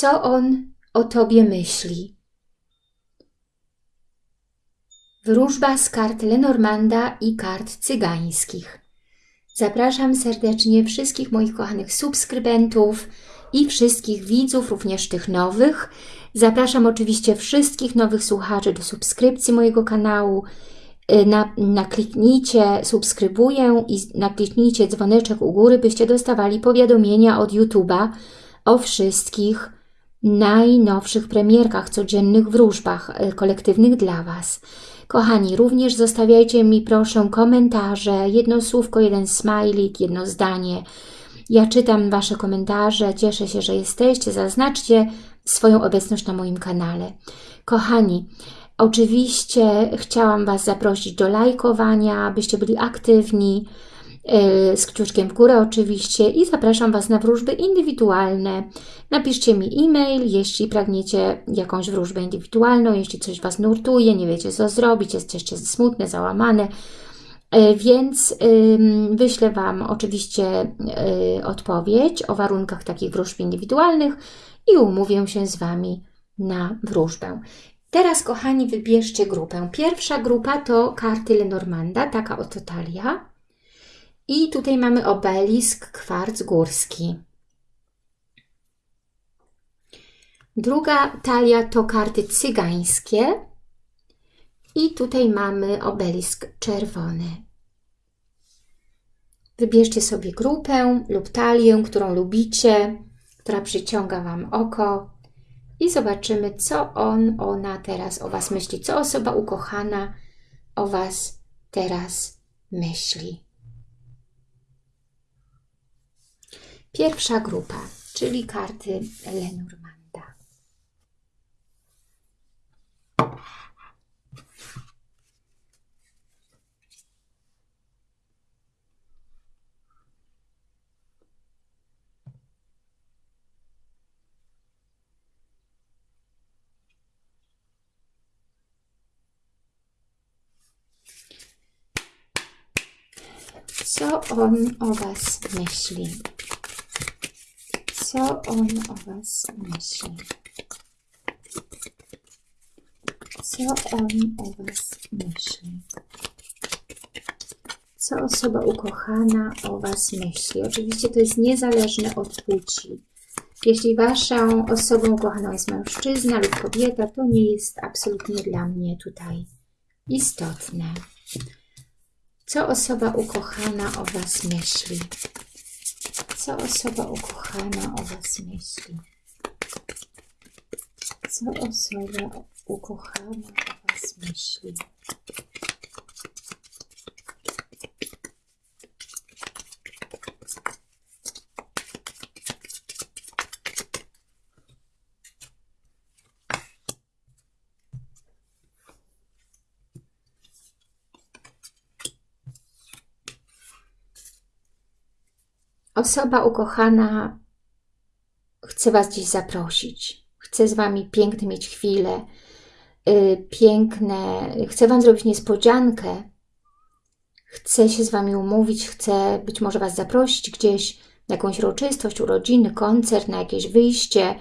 co on o Tobie myśli. Wróżba z kart Lenormanda i kart cygańskich. Zapraszam serdecznie wszystkich moich kochanych subskrybentów i wszystkich widzów, również tych nowych. Zapraszam oczywiście wszystkich nowych słuchaczy do subskrypcji mojego kanału. Y, na, nakliknijcie subskrybuję i nakliknijcie dzwoneczek u góry, byście dostawali powiadomienia od YouTube'a o wszystkich najnowszych premierkach, codziennych wróżbach y, kolektywnych dla Was. Kochani, również zostawiajcie mi proszę komentarze, jedno słówko, jeden smajlik, jedno zdanie. Ja czytam Wasze komentarze, cieszę się, że jesteście, zaznaczcie swoją obecność na moim kanale. Kochani, oczywiście chciałam Was zaprosić do lajkowania, byście byli aktywni, z kciuczkiem w górę oczywiście i zapraszam Was na wróżby indywidualne. Napiszcie mi e-mail, jeśli pragniecie jakąś wróżbę indywidualną, jeśli coś Was nurtuje, nie wiecie co zrobić, jesteście smutne, załamane, y, więc wyślę Wam oczywiście y, odpowiedź o warunkach takich wróżb indywidualnych i umówię się z Wami na wróżbę. Teraz, kochani, wybierzcie grupę. Pierwsza grupa to karty Lenormanda, taka oto talia. I tutaj mamy obelisk, kwarc górski. Druga talia to karty cygańskie. I tutaj mamy obelisk czerwony. Wybierzcie sobie grupę lub talię, którą lubicie, która przyciąga Wam oko i zobaczymy, co on, ona teraz o Was myśli, co osoba ukochana o Was teraz myśli. Pierwsza grupa, czyli karty Lenormanda. Co on o Was myśli? Co on o Was myśli. Co on o Was myśli. Co osoba ukochana o Was myśli. Oczywiście to jest niezależne od płci. Jeśli Waszą osobą ukochaną jest mężczyzna lub kobieta, to nie jest absolutnie dla mnie tutaj istotne. Co osoba ukochana o Was myśli co osoba ukochana o Was myśli. Co osoba ukochana o Was myśli. Osoba ukochana chce Was dziś zaprosić. Chce z Wami piękne mieć chwile, yy, piękne, chce Wam zrobić niespodziankę. Chce się z Wami umówić, chce być może Was zaprosić gdzieś na jakąś uroczystość, urodziny, koncert, na jakieś wyjście.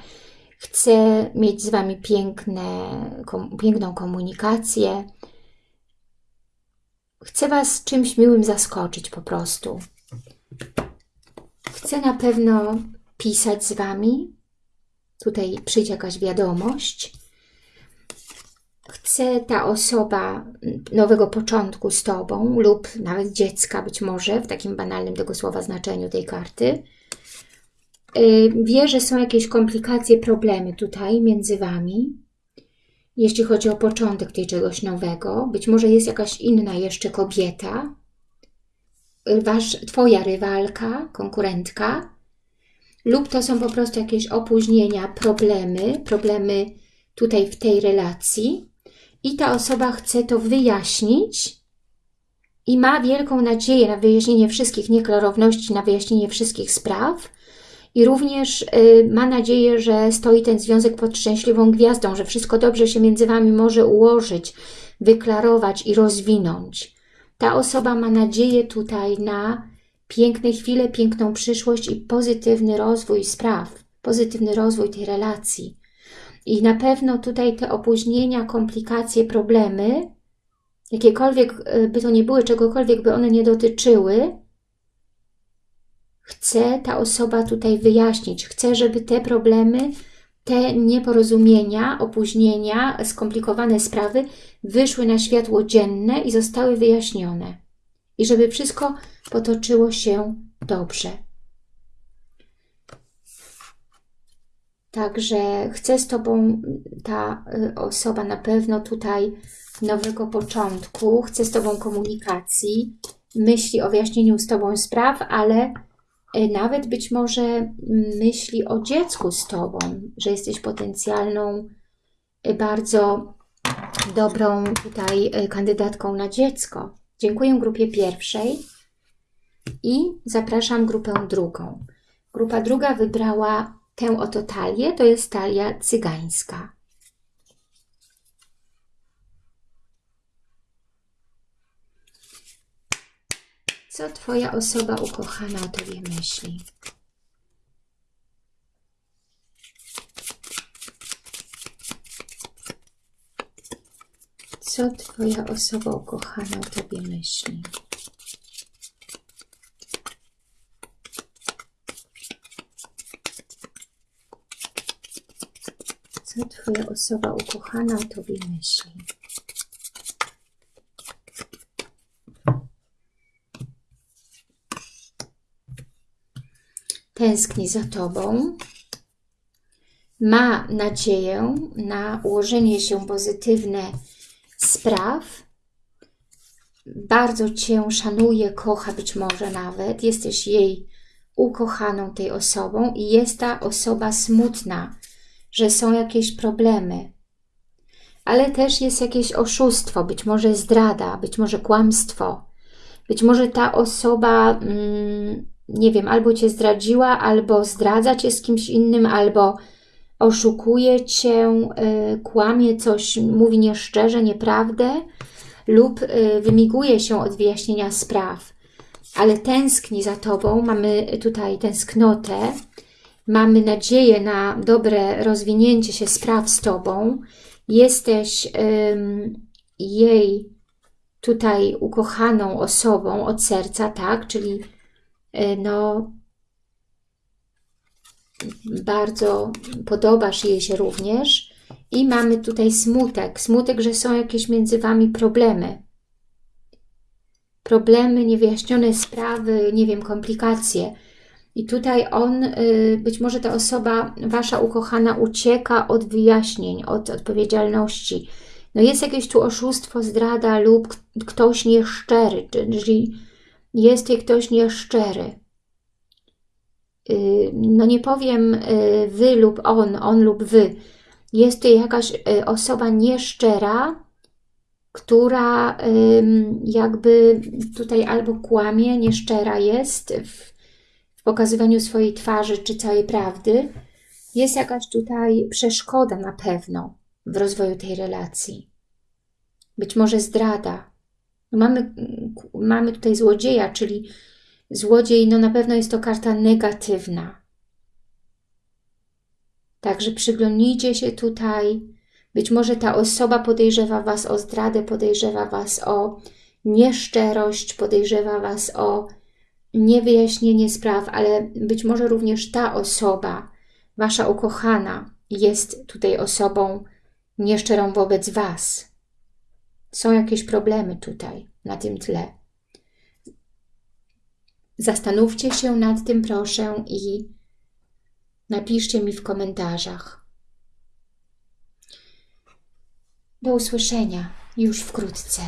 Chce mieć z Wami piękne, kom, piękną komunikację. Chce Was czymś miłym zaskoczyć po prostu. Chcę na pewno pisać z Wami. Tutaj przyjdzie jakaś wiadomość. Chce ta osoba nowego początku z Tobą lub nawet dziecka być może, w takim banalnym tego słowa znaczeniu tej karty. Y, wie, że są jakieś komplikacje, problemy tutaj między Wami, jeśli chodzi o początek tej czegoś nowego. Być może jest jakaś inna jeszcze kobieta, wasz, Twoja rywalka, konkurentka, lub to są po prostu jakieś opóźnienia, problemy, problemy tutaj w tej relacji i ta osoba chce to wyjaśnić i ma wielką nadzieję na wyjaśnienie wszystkich nieklarowności, na wyjaśnienie wszystkich spraw i również y, ma nadzieję, że stoi ten związek pod szczęśliwą gwiazdą, że wszystko dobrze się między Wami może ułożyć, wyklarować i rozwinąć. Ta osoba ma nadzieję tutaj na piękne chwile, piękną przyszłość i pozytywny rozwój spraw, pozytywny rozwój tej relacji. I na pewno tutaj te opóźnienia, komplikacje, problemy, jakiekolwiek e, by to nie były, czegokolwiek by one nie dotyczyły, chce ta osoba tutaj wyjaśnić. Chce, żeby te problemy, te nieporozumienia, opóźnienia, skomplikowane sprawy wyszły na światło dzienne i zostały wyjaśnione. I żeby wszystko potoczyło się dobrze. Także chce z Tobą ta y, osoba na pewno tutaj nowego początku, chce z Tobą komunikacji, myśli o wyjaśnieniu z Tobą spraw, ale nawet być może myśli o dziecku z Tobą, że jesteś potencjalną, y, bardzo dobrą tutaj kandydatką na dziecko. Dziękuję grupie pierwszej i zapraszam grupę drugą. Grupa druga wybrała tę oto talię, to jest talia cygańska. Co Twoja osoba ukochana o Tobie myśli? Co Twoja osoba ukochana o Tobie myśli? Co Twoja osoba ukochana o Tobie myśli? Tęskni za Tobą. Ma nadzieję na ułożenie się pozytywne spraw. Bardzo Cię szanuje, kocha być może nawet. Jesteś jej ukochaną tej osobą i jest ta osoba smutna, że są jakieś problemy. Ale też jest jakieś oszustwo, być może zdrada, być może kłamstwo. Być może ta osoba, mm, nie wiem, albo Cię zdradziła, albo zdradza Cię z kimś innym, albo oszukuje Cię, y, kłamie coś, mówi nieszczerze, nieprawdę lub y, wymiguje się od wyjaśnienia spraw, ale tęskni za Tobą, mamy tutaj tęsknotę, mamy nadzieję na dobre rozwinięcie się spraw z Tobą, jesteś jej tutaj ukochaną osobą od serca, tak, czyli no bardzo podobasz jej się również i mamy tutaj smutek, smutek, że są jakieś między Wami problemy. Problemy, niewyjaśnione sprawy, nie wiem, komplikacje. I tutaj on, y, być może ta osoba, Wasza ukochana ucieka od wyjaśnień, od odpowiedzialności. No jest jakieś tu oszustwo, zdrada lub ktoś nieszczery, czyli jest tutaj ktoś nieszczery. Y, no nie powiem y, wy lub on, on lub wy. Jest to jakaś y, osoba nieszczera, która jakby tutaj albo kłamie, nieszczera jest w pokazywaniu swojej twarzy czy całej prawdy. Jest jakaś tutaj przeszkoda na pewno w rozwoju tej relacji. Być może zdrada. Mamy, mamy tutaj złodzieja, czyli Złodziej, no na pewno jest to karta negatywna. Także przyglądnijcie się tutaj. Być może ta osoba podejrzewa Was o zdradę, podejrzewa Was o nieszczerość, podejrzewa Was o niewyjaśnienie spraw, ale być może również ta osoba, Wasza ukochana, jest tutaj osobą nieszczerą wobec Was. Są jakieś problemy tutaj, na tym tle. Zastanówcie się nad tym proszę i napiszcie mi w komentarzach. Do usłyszenia już wkrótce.